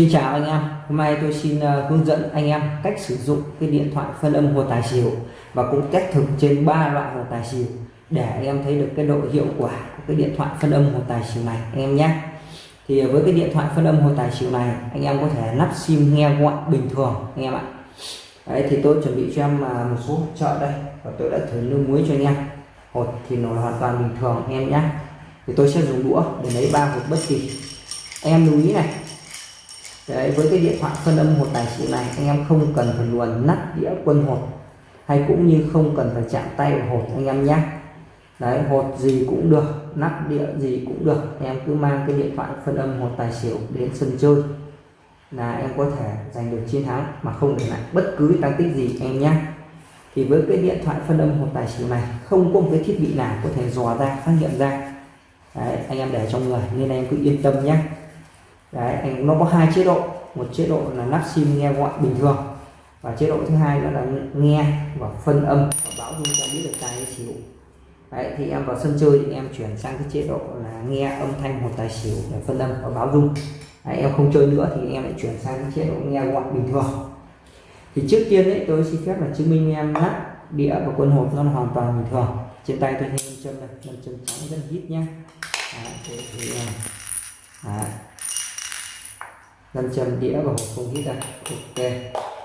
Xin chào anh em, hôm nay tôi xin uh, hướng dẫn anh em cách sử dụng cái điện thoại phân âm hồ tài xỉu và cũng test thực trên ba loại hồ tài xỉu để anh em thấy được cái độ hiệu quả của cái điện thoại phân âm hồ tài xỉu này anh em nhé. Thì với cái điện thoại phân âm hồ tài xỉu này anh em có thể lắp sim nghe gọi bình thường anh em ạ. Đấy thì tôi chuẩn bị cho em uh, một số trợ đây và tôi đã thử nước muối cho anh em. Hột thì nó hoàn toàn bình thường anh em nhé. Thì tôi sẽ dùng đũa để lấy ba hột bất kỳ. Anh em lưu ý này Đấy, với cái điện thoại phân âm một tài xỉu này anh em không cần phải luồn nắp đĩa quân hột hay cũng như không cần phải chạm tay vào hột anh em nhé. Đấy hột gì cũng được nắp đĩa gì cũng được em cứ mang cái điện thoại phân âm hột tài xỉu đến sân chơi. Là em có thể giành được chiến thắng mà không để lại bất cứ tăng tích gì em nhé. Thì với cái điện thoại phân âm hột tài xỉu này không có một cái thiết bị nào có thể dò ra phát hiện ra. Đấy, anh em để trong người nên em cứ yên tâm nhé đấy nó có hai chế độ. Một chế độ là lắp sim nghe gọi bình thường và chế độ thứ hai đó là nghe và phân âm và báo dung cho biết được tài hay xỉu đấy thì em vào sân chơi thì em chuyển sang cái chế độ là nghe âm thanh một tài xỉu để phân âm và báo dung. Đấy, em không chơi nữa thì em lại chuyển sang cái chế độ nghe gọi bình thường. Thì trước tiên đấy tôi xin phép là chứng minh em nát đĩa và quân hộp nó là hoàn toàn bình thường. Trên tay tôi thêm châm này chân trắng rất là hít nhá. Đấy, thì, thì, à, 500 đĩa và hộp không khí ra ok.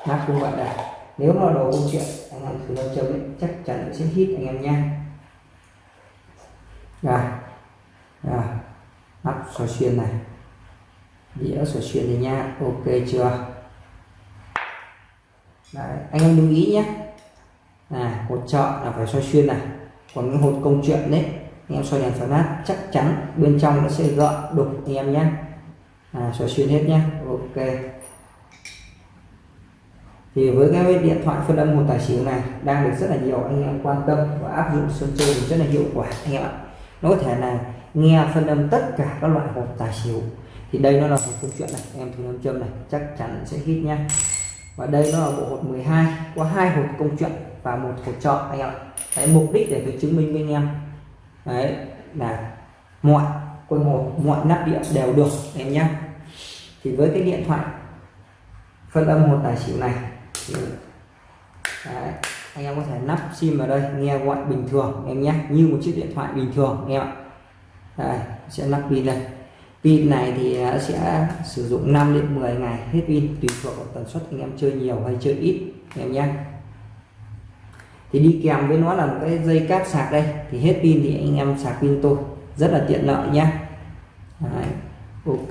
Nắp cũng vậy đây nếu mà đồ công chuyện anh em thử 500 ấy, chắc chắn sẽ hít anh em nha. Rồi rồi nắp soi xuyên này. Đĩa xoay xuyên này nha ok chưa? Đấy, anh em lưu ý nhé. À hột trợ là phải xoay xuyên này. Còn những hột công chuyện đấy anh em soi đèn phá nát chắc chắn bên trong nó sẽ gợn đục anh em nhé à, xoay xuyên hết nhé ok. Thì với cái điện thoại phân âm một tài xỉu này đang được rất là nhiều anh em quan tâm và áp dụng sân chơi rất là hiệu quả anh em ạ. Nó có thể là nghe phân âm tất cả các loại hộp tài xỉu. Thì đây nó là một câu chuyện này em thử nam châm này chắc chắn sẽ hit nhá. Và đây nó là bộ hột 12 có hai hộp công chuyện và một hộp chọn anh em ạ. Cái mục đích để tôi chứng minh với anh em. Đấy là mọi quân một mọi nắp điện đều được em nhé thì với cái điện thoại phân âm một tài xỉu này thì đấy, anh em có thể nắp sim vào đây nghe gọi bình thường em nhé như một chiếc điện thoại bình thường em ạ. Đây sẽ nắp pin đây. Pin này thì à, sẽ sử dụng 5 đến 10 ngày hết pin tùy thuộc vào tần suất anh em chơi nhiều hay chơi ít em nhé thì đi kèm với nó là một cái dây cáp sạc đây thì hết pin thì anh em sạc pin tôi rất là tiện lợi nhé Đấy, ok.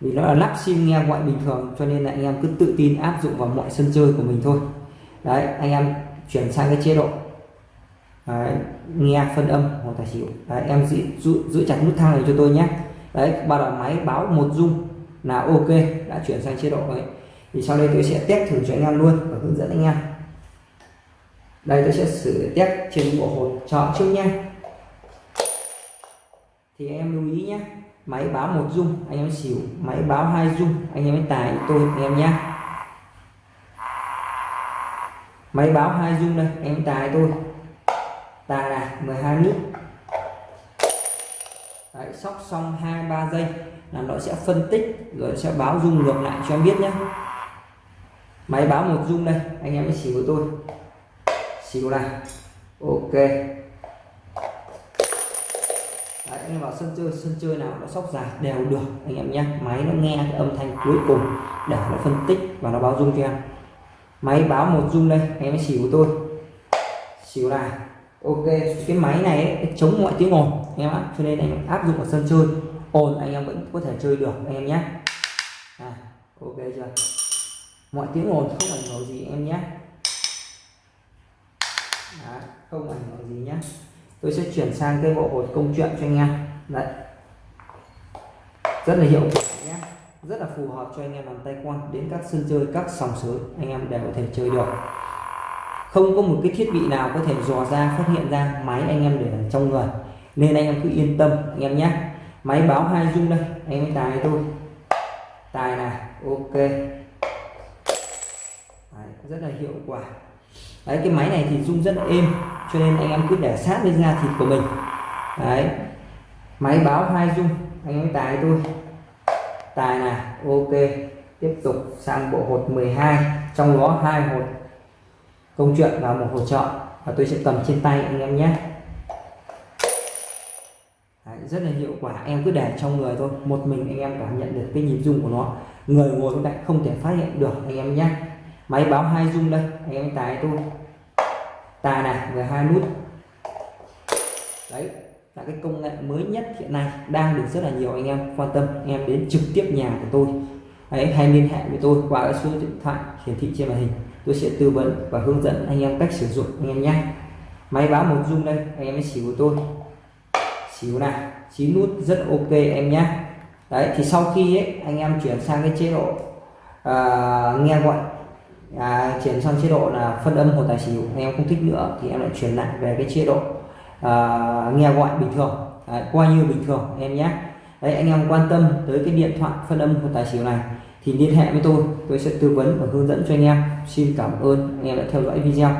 Vì nó là lắp sim nghe gọi bình thường cho nên là anh em cứ tự tin áp dụng vào mọi sân chơi của mình thôi. Đấy anh em chuyển sang cái chế độ. Đấy, nghe phân âm hoặc tài xỉu. Đấy, em giữ, giữ, giữ chặt nút thang này cho tôi nhé. Đấy bắt đầu máy báo một dung. Là ok đã chuyển sang chế độ đấy thì sau đây tôi sẽ test thử cho anh em luôn và hướng dẫn anh em. Đây tôi sẽ sử test trên bộ hột chọn trước nhé thì em lưu ý nhé máy báo một dung anh em xỉu máy báo hai dung anh em tài tôi anh em nhé. Máy báo hai dung đây em tài tôi. Tài là 12 nút. Đấy, sóc xong hai ba giây là nó sẽ phân tích rồi sẽ báo dung ngược lại cho em biết nhé. Máy báo một dung đây anh em mới xỉu của tôi. Xỉu này ok. Đấy, anh em vào sân chơi sân chơi nào nó sóc dài đều được anh em nhé. Máy nó nghe cái âm thanh cuối cùng để nó phân tích và nó báo dung cho em. Máy báo một dung đây anh em xỉu của tôi. Xỉu này ok cái máy này ấy, chống mọi tiếng ồn anh em ạ. Cho nên anh em áp dụng vào sân chơi ồn anh em vẫn có thể chơi được anh em nhé. À, ok chưa? Mọi tiếng ồn không ảnh hưởng gì em nhé. Đấy, không ảnh hưởng gì nhé tôi sẽ chuyển sang cái bộ hột công chuyện cho anh em. Đấy. Rất là hiệu quả nhé. Rất là phù hợp cho anh em làm tay quan đến các sân chơi các sòng sới. Anh em đều có thể chơi được. Không có một cái thiết bị nào có thể dò ra phát hiện ra máy anh em để ở trong người. Nên anh em cứ yên tâm anh em nhé. Máy báo hai dung đây. Anh em tài tôi tài này ok. Đấy, rất là hiệu quả đấy cái máy này thì rung rất êm cho nên anh em cứ để sát lên da thịt của mình. Đấy. Máy báo hai rung, anh em tài tôi tài này ok. Tiếp tục sang bộ hột 12 trong đó hai hột. Công chuyện và một hột chọn và tôi sẽ cầm trên tay anh em nhé. Đấy, rất là hiệu quả em cứ để trong người thôi. Một mình anh em cảm nhận được cái nhịp rung của nó. Người ngồi bên cạnh không thể phát hiện được anh em nhé máy báo hai dung đây anh em tài tôi. Tài này về hai nút. Đấy là cái công nghệ mới nhất hiện nay đang được rất là nhiều anh em quan tâm. Anh em đến trực tiếp nhà của tôi. Đấy hay liên hệ với tôi qua cái số điện thoại hiển thị trên màn hình. Tôi sẽ tư vấn và hướng dẫn anh em cách sử dụng anh em nhé. Máy báo một dung đây anh em xỉu của tôi. Xỉu này chín nút rất ok em nhé. Đấy thì sau khi ấy, anh em chuyển sang cái chế độ uh, nghe gọi à, chuyển sang chế độ là phân âm hồ tài xỉu. Anh em không thích nữa thì em lại chuyển lại về cái chế độ à, nghe gọi bình thường. À, coi như bình thường em nhé. Đấy anh em quan tâm tới cái điện thoại phân âm hồ tài xỉu này thì liên hệ với tôi. Tôi sẽ tư vấn và hướng dẫn cho anh em. Xin cảm ơn. Anh em đã theo dõi video.